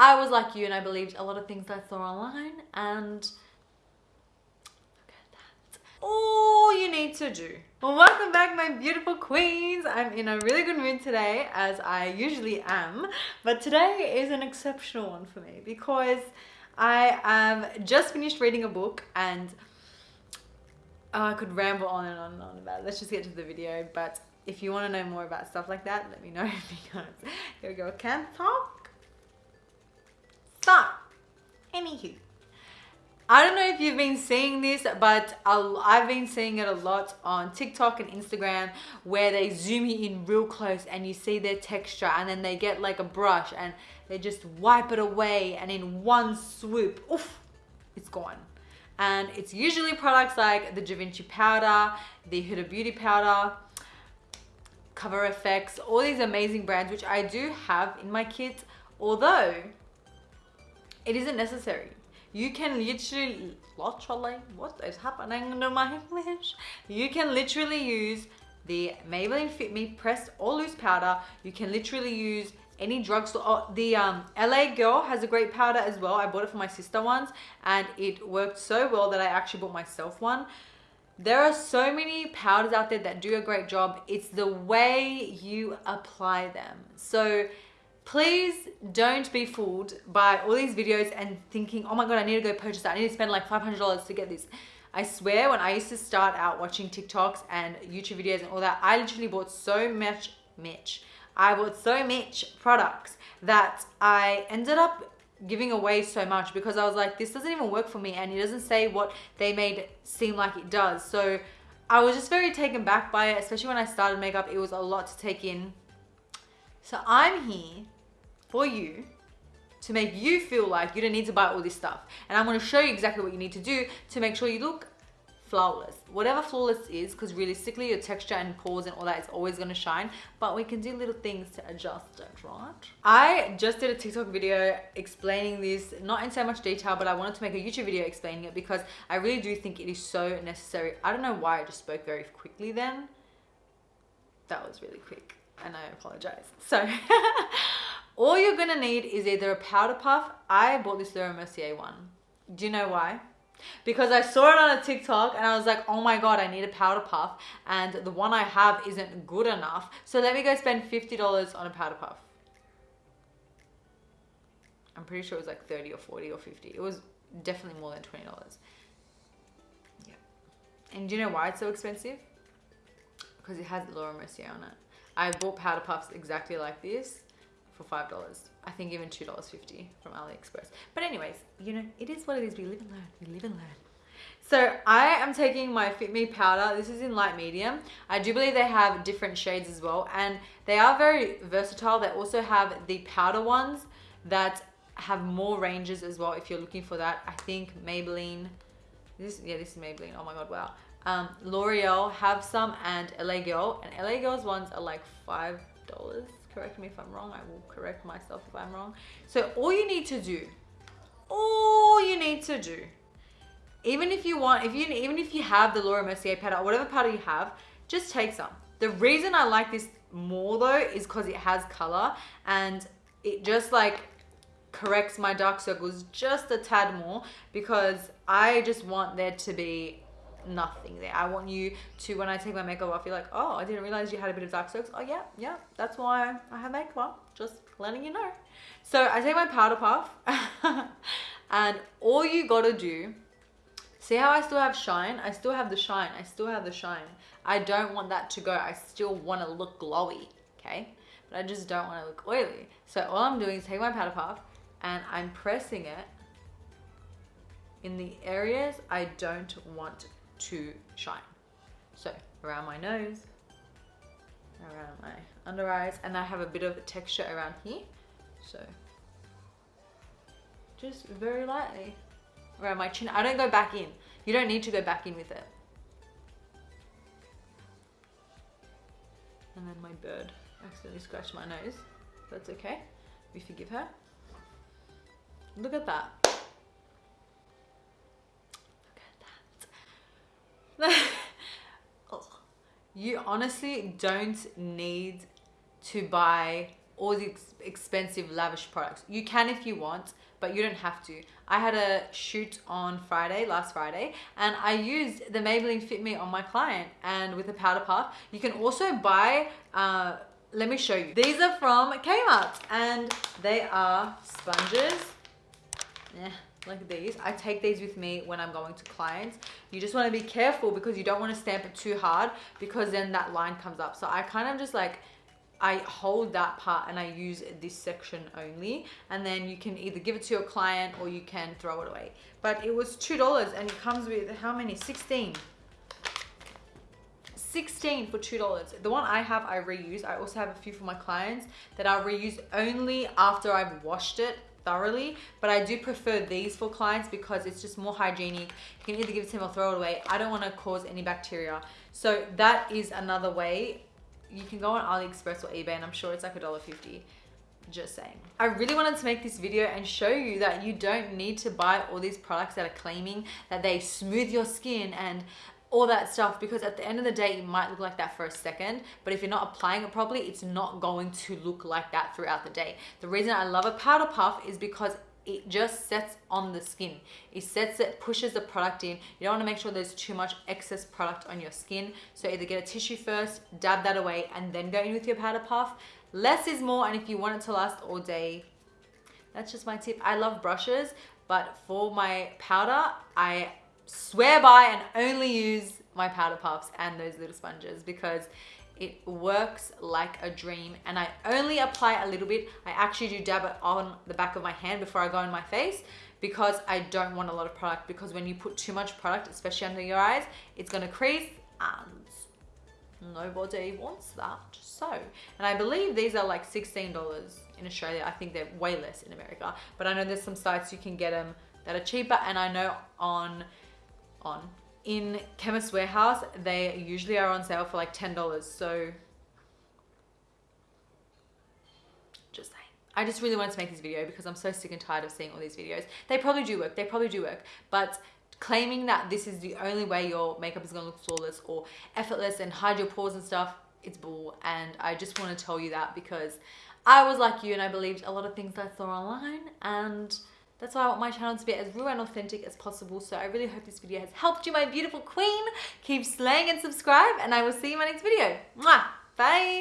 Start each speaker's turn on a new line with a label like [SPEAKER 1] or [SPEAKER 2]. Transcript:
[SPEAKER 1] I was like you and I believed a lot of things I saw online and look at that. All you need to do. Well, welcome back my beautiful queens. I'm in a really good mood today as I usually am, but today is an exceptional one for me because I have just finished reading a book and oh, I could ramble on and on and on about it. Let's just get to the video, but if you want to know more about stuff like that, let me know because your girl can't talk anywho. I don't know if you've been seeing this, but I've been seeing it a lot on TikTok and Instagram where they zoom you in real close and you see their texture and then they get like a brush and they just wipe it away and in one swoop, oof, it's gone. And it's usually products like the Givenchy powder, the Huda Beauty powder, Cover FX, all these amazing brands which I do have in my kit. Although it isn't necessary. You can literally, what is happening to my English? You can literally use the Maybelline Fit Me pressed or loose powder. You can literally use any drugstore. Oh, the um, LA Girl has a great powder as well. I bought it for my sister once and it worked so well that I actually bought myself one. There are so many powders out there that do a great job. It's the way you apply them. So please don't be fooled by all these videos and thinking, oh my God, I need to go purchase that. I need to spend like $500 to get this. I swear when I used to start out watching TikToks and YouTube videos and all that, I literally bought so much, much. I bought so much products that I ended up giving away so much because I was like, this doesn't even work for me and it doesn't say what they made seem like it does. So I was just very taken back by it, especially when I started makeup. It was a lot to take in so I'm here for you to make you feel like you don't need to buy all this stuff. And I'm gonna show you exactly what you need to do to make sure you look flawless. Whatever flawless is, because realistically your texture and pores and all that is always gonna shine, but we can do little things to adjust it, right? I just did a TikTok video explaining this, not in so much detail, but I wanted to make a YouTube video explaining it because I really do think it is so necessary. I don't know why I just spoke very quickly then. That was really quick and I apologize. So all you're gonna need is either a powder puff. I bought this Laura Mercier one. Do you know why? Because I saw it on a TikTok and I was like, oh my God, I need a powder puff. And the one I have isn't good enough. So let me go spend $50 on a powder puff. I'm pretty sure it was like 30 or 40 or 50. It was definitely more than $20. Yeah. And do you know why it's so expensive? Because it has Laura Mercier on it. I bought powder puffs exactly like this for $5. I think even $2.50 from AliExpress. But anyways, you know, it is what it is. We live and learn. We live and learn. So I am taking my Fit Me powder. This is in light medium. I do believe they have different shades as well. And they are very versatile. They also have the powder ones that have more ranges as well if you're looking for that. I think Maybelline, this yeah, this is Maybelline. Oh my God, wow um, L'Oreal have some and LA Girl and LA Girl's ones are like five dollars correct me if I'm wrong I will correct myself if I'm wrong. So all you need to do all you need to do even if you want if you even if you have the Laura Mercier powder or whatever powder you have just take some. The reason I like this more though is because it has color and it just like corrects my dark circles just a tad more because I just want there to be nothing there. I want you to, when I take my makeup off, you're like, oh, I didn't realize you had a bit of dark circles. Oh yeah, yeah, that's why I have makeup on. Just letting you know. So I take my powder puff and all you gotta do, see how I still have shine? I still have the shine. I still have the shine. I don't want that to go. I still want to look glowy, okay? But I just don't want to look oily. So all I'm doing is take my powder puff and I'm pressing it in the areas I don't want to shine. So around my nose, around my under eyes, and I have a bit of texture around here. So just very lightly around my chin. I don't go back in. You don't need to go back in with it. And then my bird accidentally scratched my nose. That's okay. We forgive her. Look at that. You honestly don't need to buy all the ex- expensive lavish products. You can if you want, but you don't have to. I had a shoot on Friday, last Friday, and I used the Maybelline Fit Me on my client and with a powder puff. You can also buy, uh, let me show you. These are from Kmart and they are sponges. Yeah, like these. I take these with me when I'm going to clients. You just want to be careful because you don't want to stamp it too hard because then that line comes up. So I kind of just like I hold that part and I use this section only. And then you can either give it to your client or you can throw it away. But it was $2 and it comes with how many? 16. 16 for $2. The one I have, I reuse. I also have a few for my clients that I'll reuse only after I've washed it thoroughly but I do prefer these for clients because it's just more hygienic you can either give it to them or throw it away I don't want to cause any bacteria so that is another way you can go on AliExpress or eBay and I'm sure it's like a dollar fifty. Just saying. I really wanted to make this video and show you that you don't need to buy all these products that are claiming that they smooth your skin and all that stuff because at the end of the day it might look like that for a second but if you're not applying it properly it's not going to look like that throughout the day the reason i love a powder puff is because it just sets on the skin. It sets it, pushes the product in. You don't want to make sure there's too much excess product on your skin. So either get a tissue first, dab that away, and then go in with your powder puff. Less is more, and if you want it to last all day, that's just my tip. I love brushes, but for my powder, I swear by and only use my powder puffs and those little sponges because it works like a dream and I only apply a little bit. I actually do dab it on the back of my hand before I go in my face because I don't want a lot of product because when you put too much product, especially under your eyes, it's gonna crease and nobody wants that. So, and I believe these are like $16 in Australia. I think they're way less in America, but I know there's some sites you can get them that are cheaper and I know on on in Chemist Warehouse, they usually are on sale for like $10. So just saying. I just really wanted to make this video because I'm so sick and tired of seeing all these videos. They probably do work. They probably do work. But claiming that this is the only way your makeup is going to look flawless or effortless and hide your pores and stuff, it's bull. And I just want to tell you that because I was like you and I believed a lot of things I saw online and that's why I want my channel to be as real and authentic as possible. So I really hope this video has helped you, my beautiful queen. Keep slaying and subscribe, and I will see you in my next video. Mwah! Bye!